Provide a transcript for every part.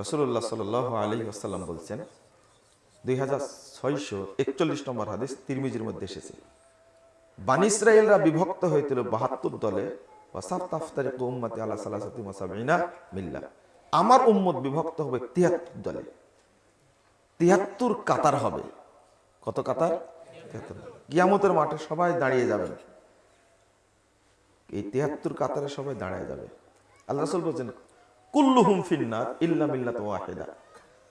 রসুল্লাহ সাল আলী আসাল্লাম বলছেন, দুই হাজার ছয়শো একচল্লিশ নম্বর হাদিস তিরমিজির মধ্যে এসেছে। বানি ইসরায়েলরা বিভক্ত হয়েছিল বাহাত্তর দলে আমার উম্মত বিভক্ত হবে তিয়াত্তর দলে। তিয়াত্তর কাতার হবে। কত কাতার? কিয়ামতের মাঠে সবাই দাঁড়িয়ে যাবেন এই তিয়াত্তর কাতারে সবাই দাঁড়িয়ে যাবে। আল্লাহ রসুল বলছেন কুল্লুহুম ফিন্নার ইল্লা মিল্লাত ওয়াহিদা।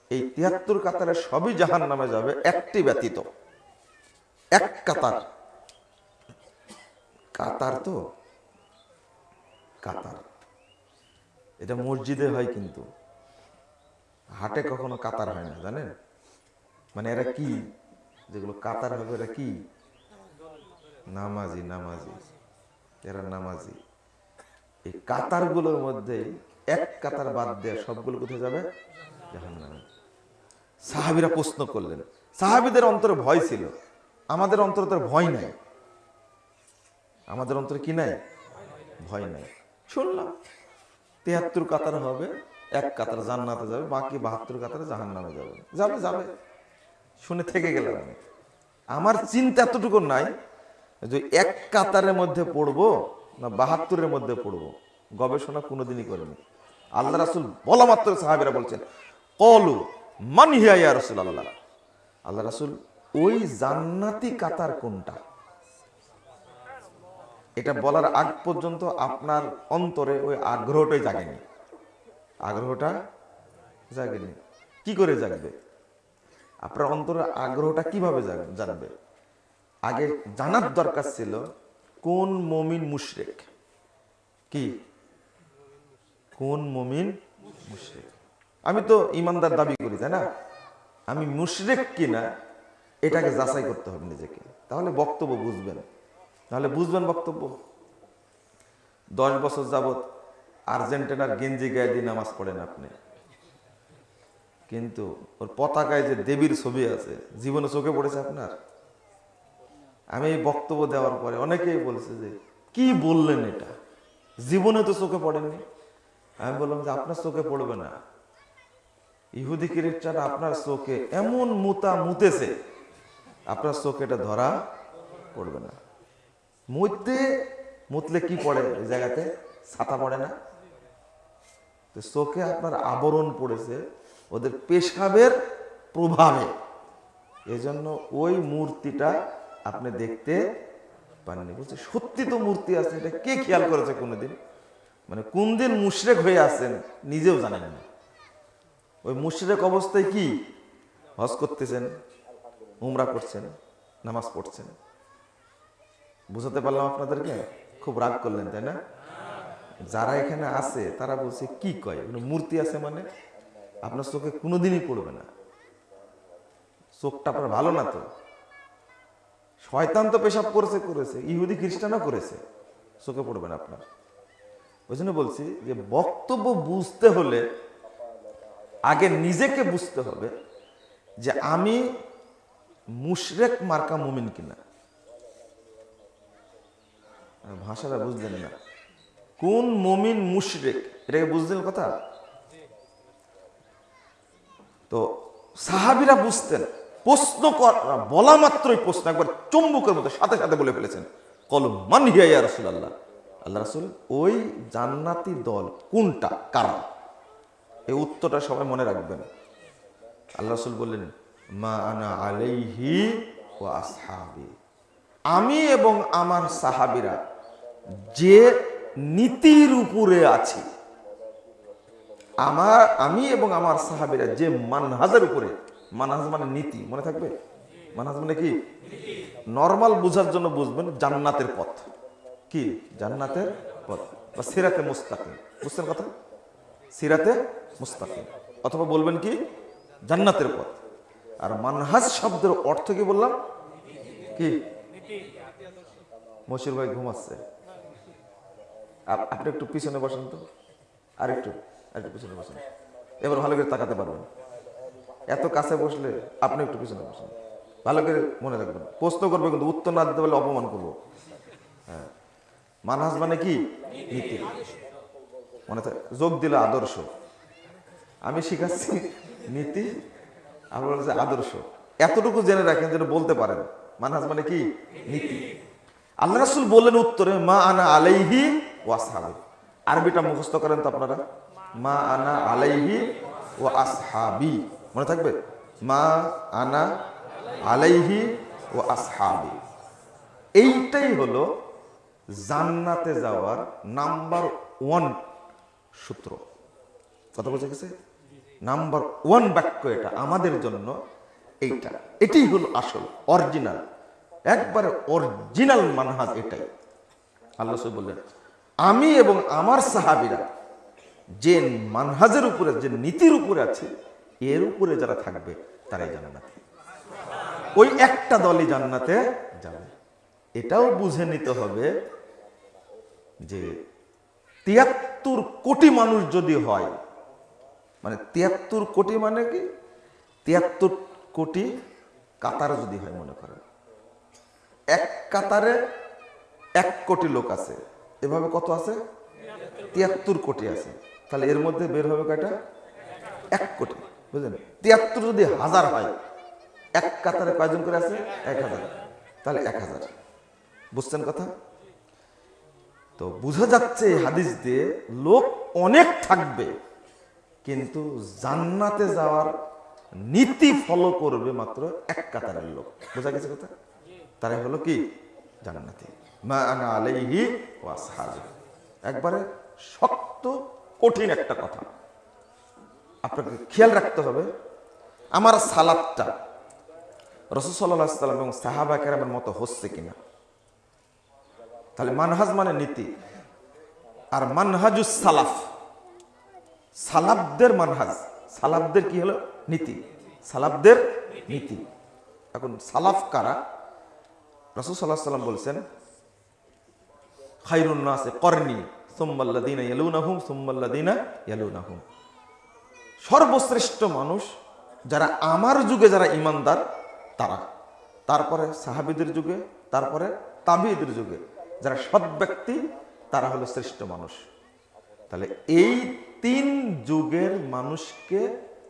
এই তিয়াত্তর কাতারে সবই জাহান নামে যাবে, একটি ব্যতীত। এক কাতার। কাতার তো? কাতার। এটা মসজিদে হয় কিন্তু। হাটে কখনো কাতার হয় না, জানেন? মানে এরা কি? যেগুলো কাতার হবে, এরা কি? নামাজি নামাজি। এরা নামাজি। এই কাতারগুলোর মধ্যে এক কাতার বাদ দেয়া সবগুলো কোথায় যাবে? সাহাবিরা প্রশ্ন করলেন, সাহাবিদের অন্তরে ভয় ছিল। আমাদের অন্তরে তার ভয় নাই। আমাদের অন্তরে কি নাই? ভয় নাই। শুনলাম, তেহাত্তর কাতার হবে, এক কাতার জান্নাতে যাবে, বাকি বাহাত্তর কাতারে জাহান নামে যাবে। যাবে যাবে। শুনে থেকে গেলাম আমি। আমার চিন্তা এতটুকু নাই যে এক কাতারের মধ্যে পড়ব না বাহাত্তরের মধ্যে পড়ব। গবেষণা কোনোদিনই করেনি। আল্লাহ রাসুল বলা মাত্র সাহাবিরা বলছেন, কলু, মান হিয়া ইয়া রাসূল আল্লাহ আল্লাহ রাসুল, ওই জান্নাতি কাতার কোনটা? এটা বলার আগ পর্যন্ত আপনার অন্তরে ওই আগ্রহটাই জাগেনি। আগ্রহটা জাগেনি। কি করে জাগবে? আপনার অন্তরের আগ্রহটা কীভাবে জানবে আগে জানার দরকার ছিল, কোন মমিন মুশরেক? কি? কোন মমিন মুশরেক? আমি তো ইমানদার দাবি করি, তাই না? আমি মুশরেক কিনা, এটাকে যাচাই করতে হবে নিজেকে। তাহলে বক্তব্য বুঝবেন। তাহলে বুঝবেন বক্তব্য। দশ বছর যাবত আর্জেন্টিনার গেঞ্জি গায়ে দিয়ে নামাজ পড়েন আপনি। কিন্তু ওর পতাকায় যে দেবীর ছবি আছে, জীবনে চোখে পড়েছে আপনার? আমি এই বক্তব্য দেওয়ার পরে অনেকেই বলছে যে, কি বললেন এটা? জীবনে তো চোখে পড়েনি আমি বললাম যে আপনার চোখে পড়বে না। ইহুদি কিরিটটা আপনার চোখে এমন মুতা মুতেছে, আপনার চোখে এটা ধরা পড়বে না। মুততে মুতলে কি পড়ে ওই জায়গাতে? ছাতা পড়ে না। তো চোখে আপনার আবরণ পড়েছে, ওদের পেশাবের প্রভাবে। এজন্য ওই মূর্তিটা আপনি দেখতে পাননি। বলছে, সত্যি তো মূর্তি আছে, এটা কে খেয়াল করেছে কোনোদিন? মানে কোন দিন মুশরেক হয়ে আছেন নিজেও জানেন না। ওই মুশরেক অবস্থায় কি? হজ করতেছেন, উমরা করছেন, নামাজ পড়ছেন। বুঝাতে পারলাম আপনাদেরকে? খুব রাগ করলেন, তাই না? যারা এখানে আছে, তারা বলছে, কি কয়? এগুলো মূর্তি আছে মানে? আপনার চোখে কোনোদিনই পড়বে না। চোখটা আপনার ভালো না তো? শয়তান তো পেশাব করেছে করেছে। ইহুদি খ্রিস্টানও করেছে। চোখে পড়বে না আপনার। ওই জন্য বলছি যে বক্তব্য বুঝতে হলে আগে নিজেকে বুঝতে হবে যে আমি মুশরেক মার্কা মুমিন কিনা। ভাষাটা বুঝলেন না। কোন মমিন মুশরেক? এটাকে বুঝলেন কথা? তো সাহাবিরা বুঝতেন, প্রশ্ন কর বলা মাত্রই প্রশ্ন, একবার চুম্বকের মতো সাথে সাথে বলে ফেলেছেন। কল মান হিয়া রাসূল আল্লাহ আল্লাহ রাসূল ওই জান্নাতি দল কোনটা? কারা? এই উত্তরটা সবাই মনে রাখবেন। আল্লাহ রাসূল বললেন মা আনা আলাইহি ওয়া আসহাবি। আমি এবং আমার সাহাবিরা যে নীতির উপরে আছি আমার আমি এবং আমার সাহাবিরা যে মানহাজের উপরে মানহাজ মানে নীতি মনে থাকবে? মানহাজ মানে কি? নর্মাল বোঝার জন্য বুঝবেন জান্নাতের পথ। কি? জান্নাতের পথ। বা সিরাতে মুস্তাকিম। বুঝছেন কথা? সিরাতে মুস্তাকিম। অথবা বলবেন কি? জান্নাতের পথ। আর মানহাজ শব্দের অর্থ কি বললাম? কি? মশির ভাই ঘুমাচ্ছে। আপ- আপনি একটু পিছনে বসেন তো। আর একটু একটু পিছনে বসেন। এবার ভালো করে তাকাতে পারবেন। এত কাছে বসলে আপনি একটু পিছনে বসেন। ভালো করে মনে রাখবেন। প্রশ্ন করবে কিন্তু উত্তর না দিতে পারলে অপমান করব। হ্যাঁ। মানহাজ মানে কি? নীতি। মনে যোগ দিলে আদর্শ। আমি শিখাচ্ছি নীতি আর বলছে আদর্শ। এতটুকু জেনে রাখেন যেন বলতে পারেন। মানহাজ মানে কি? নীতি। আল্লাহ রাসুল বললেন উত্তরে, মা আনা আলাইহি ও ওয়াসহাবি। আরবিটা মুখস্থ করেন তো আপনারা। মা আনা আলাইহি ও আসহাবি মনে থাকবে? মা আনা আলাইহি ও আসহাবি এইটাই হলো জান্নাতে যাওয়ার নাম্বার ওয়ান সূত্র। কথা বোঝা গেছে? নাম্বার ওয়ান বাক্য এটা, আমাদের জন্য এইটা। এটাই হলো আসল, অরিজিনাল। একবারে অরিজিনাল মানহাজ এটাই। আল্লাহ বললেন, আমি এবং আমার সাহাবিরা যে মানহাজের উপরে, যে নীতির উপরে আছে, এর উপরে যারা থাকবে, তারাই জান্নাতে। ওই একটা দলই জান্নাতে এটাও বুঝে নিতে হবে যে তিয়াত্তর কোটি মানুষ যদি হয় মানে তিয়াত্তর কোটি মানে কি? তিয়াত্তর কোটি কাতার যদি হয় মনে করেন। এক কাতারে এক কোটি লোক আছে। এভাবে কত আছে? তিয়াত্তর কোটি আছে। তাহলে এর মধ্যে বের হবে কয়টা? এক কোটি, বুঝলেন? তিয়াত্তর যদি হাজার হয়, এক কাতারে কয়জন করে আছে? এক হাজার। তাহলে এক হাজার। বুঝছেন কথা? তো বোঝা যাচ্ছে হাদিস দিয়ে লোক অনেক থাকবে, কিন্তু জান্নাতে যাওয়ার নীতি ফলো করবে মাত্র এক কাতারের লোক। বোঝা গেছে কথা? তারাই হলো কি? জান্নাতি। একবারে শক্ত, কঠিন একটা কথা। আপনাকে খেয়াল রাখতে হবে, আমার সালাদটা রসুল সাল্লাহ সাল্লাম এবং সাহাবা কেরামের মতো হচ্ছে কিনা। তাহলে মানহাজ মানে নীতি। আর মানহাজুস সালাফ। সালাবদের মানহাজ। সালাবদের কি হলো? নীতি। সালাবদের নীতি। এখন সালাফ কারা? রসুল সাল্লাহ সাল্লাম বলছেন, খাইরুন নাসে করনি সুম্মাল্লাদিনা ইয়ালুনাহুম সুম্মাল্লাদিনা ইয়ালুনাহুম। সর্বশ্রেষ্ঠ মানুষ যারা আমার যুগে যারা ইমানদার, তারা। তারপরে সাহাবিদের যুগে, তারপরে তাবিদের যুগে। যারা সৎ ব্যক্তি, তারা হলো শ্রেষ্ঠ মানুষ। তাহলে এই তিন যুগের মানুষকে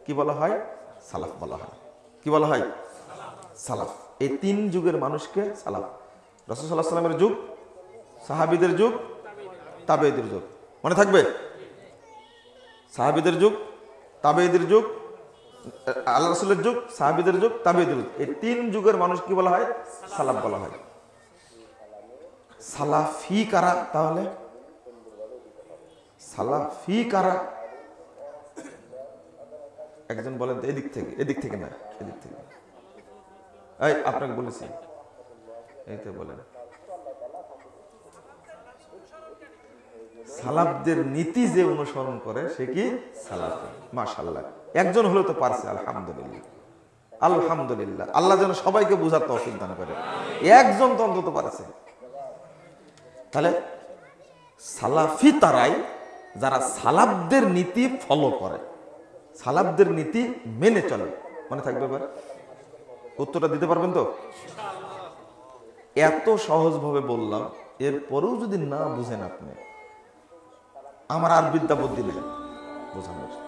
কি বলা হয়? সালাফ বলা হয়। কি বলা হয়? সালাফ। এই তিন যুগের মানুষকে সালাফ। রসুল সাল্লাহ সাল্লামের যুগ, সাহাবিদের যুগ তাবেদের যুগ। মনে থাকবে? সাহাবিদের যুগ তাবেদের যুগ আল্লাহ রসুলের যুগ, সাহাবিদের যুগ তাবেদের যুগ। এই তিন যুগের মানুষ কি বলা হয়? সালাফ বলা হয়। সালাফি কারা তাহলে? সালাফি কারা একজন বলেন তো, এদিক থেকে এদিক থেকে না, এদিক থেকে। এই, আপনাকে বলেছি। এই তো বলেন। সালাফদের নীতি যে অনুসরণ করে, সে কি? সালাফি। মাশাল্লাহ একজন হলেও তো পারছে, আলহামদুলিল্লাহ। আলহামদুলিল্লাহ। আল্লাহ যেন সবাইকে বোঝার তৌফিক দান করে। একজন তো অন্তত পারছে। তাহলে সালাফি তারাই যারা সালাবদের নীতি ফলো করে সালাবদের নীতি মেনে চলে। মনে থাকবে এবার? উত্তরটা দিতে পারবেন তো? এত সহজভাবে বললাম, এরপরেও যদি না বুঝেন আপনি, আমার আর বিদ্যা বুদ্ধি নেই বোঝানোর।